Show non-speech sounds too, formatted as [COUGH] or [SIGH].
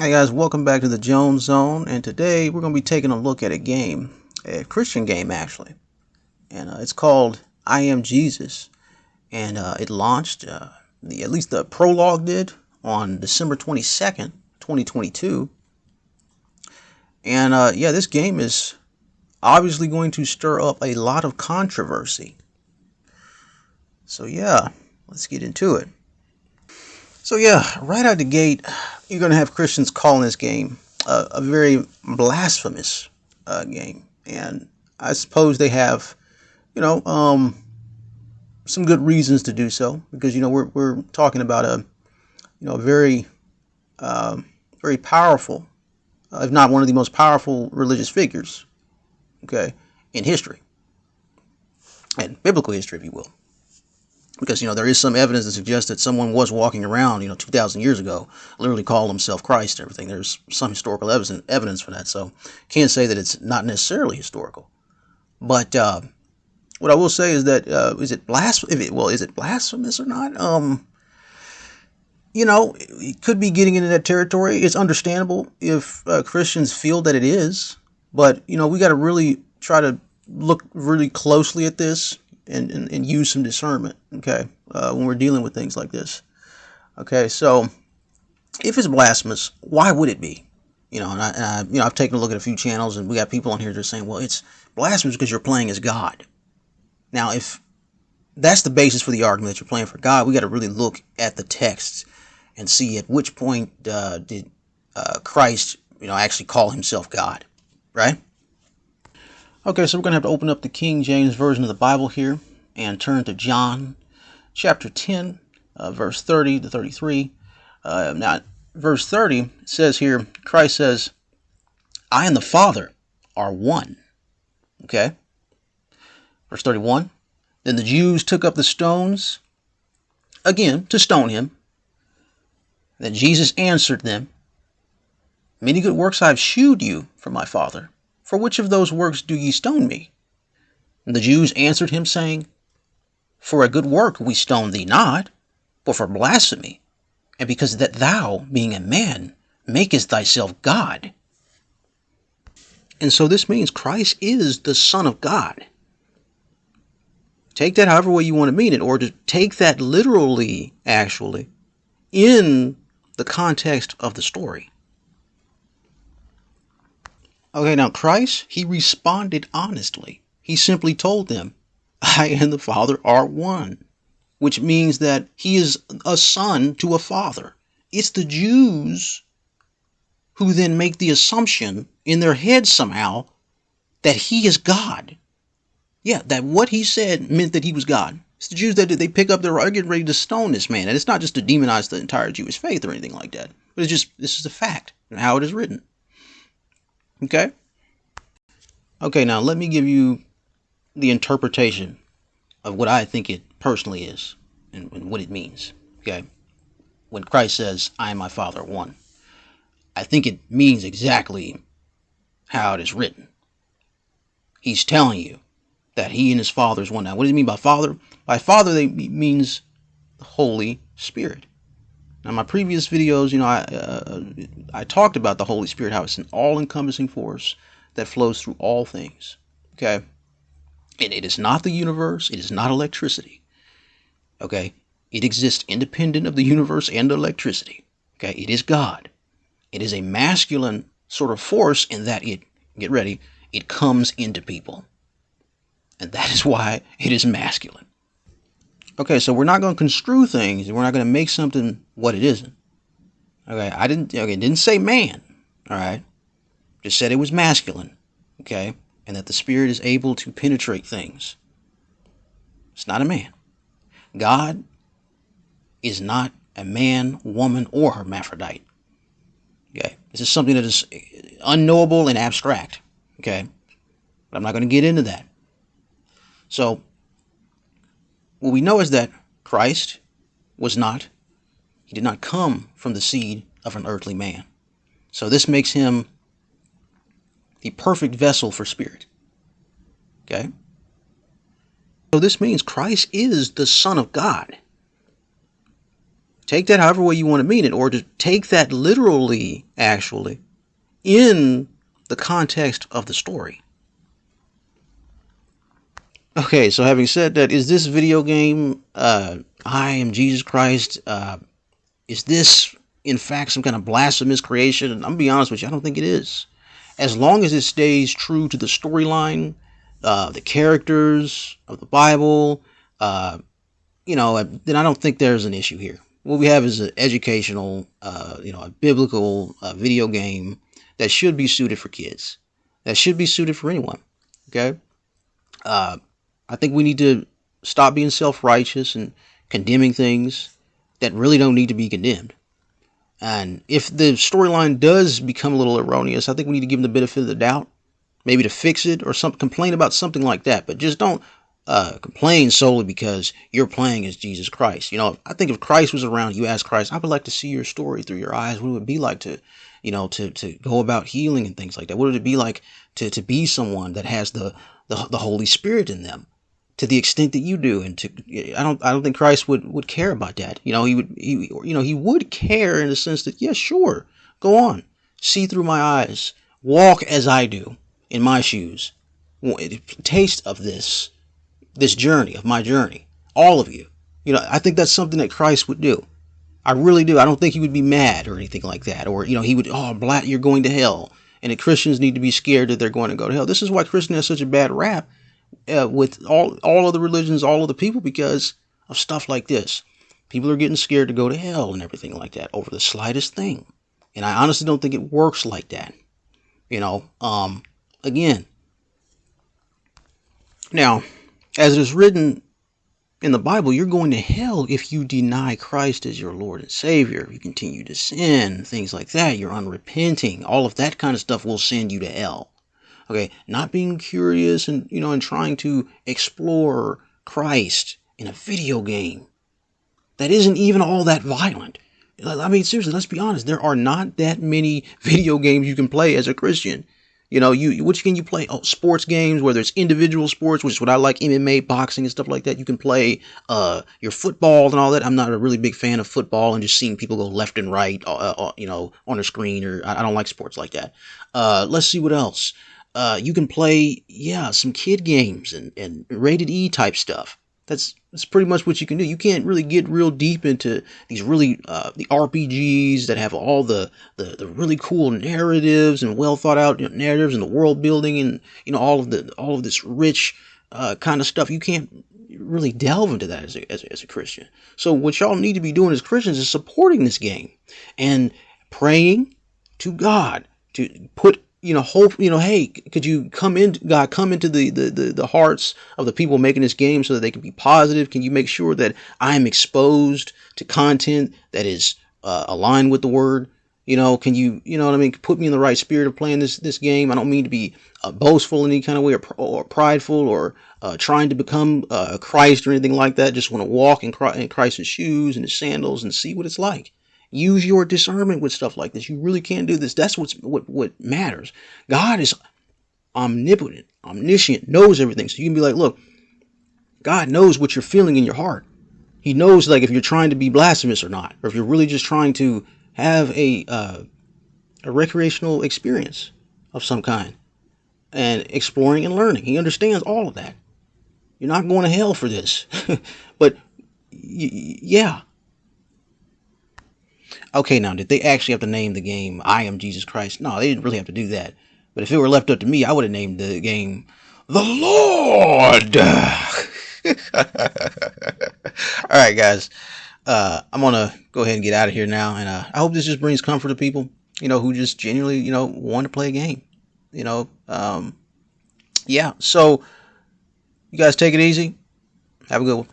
Hey guys, welcome back to the Jones Zone, and today we're going to be taking a look at a game, a Christian game actually, and uh, it's called I Am Jesus, and uh, it launched, uh, the, at least the prologue did, on December 22nd, 2022, and uh, yeah, this game is obviously going to stir up a lot of controversy. So yeah, let's get into it. So yeah, right out the gate, you're going to have Christians calling this game a, a very blasphemous uh, game, and I suppose they have, you know, um, some good reasons to do so because you know we're we're talking about a, you know, a very, uh, very powerful, uh, if not one of the most powerful religious figures, okay, in history, and biblical history, if you will because you know there is some evidence that suggests that someone was walking around you know 2000 years ago literally called himself christ and everything. There's some historical evidence evidence for that. So can't say that it's not necessarily historical. But uh, what i will say is that uh, is it blasphemous well is it blasphemous or not? Um you know it could be getting into that territory. It's understandable if uh, christians feel that it is. But you know we got to really try to look really closely at this and, and, and use some discernment, okay, uh, when we're dealing with things like this. Okay, so if it's blasphemous, why would it be? You know, and I, you know, I've taken a look at a few channels, and we got people on here are saying, well, it's blasphemous because you're playing as God. Now, if that's the basis for the argument that you're playing for God, we got to really look at the text and see at which point uh, did uh, Christ, you know, actually call himself God, right? Okay, so we're going to have to open up the King James Version of the Bible here and turn to John chapter 10, uh, verse 30 to 33. Uh, now, verse 30 says here, Christ says, I and the Father are one. Okay? Verse 31 Then the Jews took up the stones again to stone him. Then Jesus answered them, Many good works I have shewed you from my Father. For which of those works do ye stone me? And the Jews answered him, saying, For a good work we stone thee not, but for blasphemy, and because that thou, being a man, makest thyself God. And so this means Christ is the Son of God. Take that however way you want to mean it, or to take that literally, actually, in the context of the story. Okay, now Christ, he responded honestly. He simply told them, I and the Father are one, which means that he is a son to a father. It's the Jews who then make the assumption in their heads somehow that he is God. Yeah, that what he said meant that he was God. It's the Jews that they pick up their are getting ready to stone this man. And it's not just to demonize the entire Jewish faith or anything like that. But it's just this is a fact and how it is written. Okay? Okay, now let me give you the interpretation of what I think it personally is and, and what it means. Okay? When Christ says, I and my Father one, I think it means exactly how it is written. He's telling you that he and his Father is one. Now, what does he mean by Father? By Father, they means the Holy Spirit. Now, my previous videos, you know, I uh, I talked about the Holy Spirit, how it's an all-encompassing force that flows through all things. Okay, and it is not the universe. It is not electricity. Okay, it exists independent of the universe and electricity. Okay, it is God. It is a masculine sort of force in that it get ready. It comes into people, and that is why it is masculine. Okay, so we're not going to construe things. We're not going to make something what it isn't. Okay, I didn't. Okay, didn't say man. All right, just said it was masculine. Okay, and that the spirit is able to penetrate things. It's not a man. God is not a man, woman, or hermaphrodite. Okay, this is something that is unknowable and abstract. Okay, but I'm not going to get into that. So what we know is that Christ was not, he did not come from the seed of an earthly man. So this makes him the perfect vessel for spirit. Okay? So this means Christ is the Son of God. take that however way you want to mean it, or to take that literally, actually, in the context of the story. Okay, so having said that, is this video game, uh, I am Jesus Christ, uh, is this in fact some kind of blasphemous creation? And I'm gonna be honest with you, I don't think it is. As long as it stays true to the storyline, uh, the characters of the Bible, uh, you know, then I don't think there's an issue here. What we have is an educational, uh, you know, a biblical uh, video game that should be suited for kids. That should be suited for anyone. Okay. Uh, I think we need to stop being self-righteous and condemning things that really don't need to be condemned. And if the storyline does become a little erroneous, I think we need to give them the benefit of the doubt, maybe to fix it or some complain about something like that. But just don't uh, complain solely because you're playing as Jesus Christ. You know, I think if Christ was around, you ask Christ, I would like to see your story through your eyes. What would it be like to, you know, to, to go about healing and things like that? What would it be like to, to be someone that has the, the, the Holy Spirit in them? To the extent that you do and to I don't I don't think Christ would would care about that. You know, he would he you know, he would care in the sense that yeah, sure. Go on. See through my eyes. Walk as I do in my shoes. Taste of this this journey, of my journey. All of you. You know, I think that's something that Christ would do. I really do. I don't think he would be mad or anything like that. Or, you know, he would, oh, black, you're going to hell. And that Christians need to be scared that they're going to go to hell. This is why Christian has such a bad rap uh, with all, all of the religions, all of the people, because of stuff like this. People are getting scared to go to hell and everything like that over the slightest thing. And I honestly don't think it works like that. You know, um, again. Now, as it is written in the Bible, you're going to hell if you deny Christ as your Lord and Savior. If you continue to sin, things like that, you're unrepenting. All of that kind of stuff will send you to hell. Okay, not being curious and you know and trying to explore Christ in a video game that isn't even all that violent. I mean, seriously, let's be honest. There are not that many [LAUGHS] video games you can play as a Christian you know, you which can you play? Oh, sports games, whether it's individual sports, which is what I like, MMA, boxing, and stuff like that. You can play uh, your football and all that. I'm not a really big fan of football and just seeing people go left and right, uh, uh, you know, on a screen. Or I, don't like sports like that. Uh, let's see what else. Uh, you can play, yeah, some kid games and, and rated E type stuff. That's that's pretty much what you can do. You can't really get real deep into these really uh, the RPGs that have all the, the, the really cool narratives and well thought out narratives and the world building and you know all of the all of this rich uh, kind of stuff. You can't really delve into that as a, as, a, as a Christian. So what y'all need to be doing as Christians is supporting this game and praying to God to put you know, hope, you know, hey, could you come in, God, come into the, the, the, the, hearts of the people making this game so that they can be positive? Can you make sure that I am exposed to content that is uh, aligned with the word? You know, can you, you know what I mean? Put me in the right spirit of playing this, this game. I don't mean to be uh, boastful in any kind of way or, or prideful or uh, trying to become uh, Christ or anything like that. Just want to walk in, Christ, in Christ's shoes and his sandals and see what it's like. Use your discernment with stuff like this. You really can't do this. That's what's what what matters. God is omnipotent, omniscient, knows everything. So you can be like, look, God knows what you're feeling in your heart. He knows like if you're trying to be blasphemous or not, or if you're really just trying to have a uh, a recreational experience of some kind and exploring and learning. He understands all of that. You're not going to hell for this, [LAUGHS] but yeah, Okay, now, did they actually have to name the game I Am Jesus Christ? No, they didn't really have to do that. But if it were left up to me, I would have named the game The Lord. [LAUGHS] All right, guys. Uh, I'm going to go ahead and get out of here now. And uh, I hope this just brings comfort to people, you know, who just genuinely, you know, want to play a game. You know, um, yeah. So, you guys take it easy. Have a good one.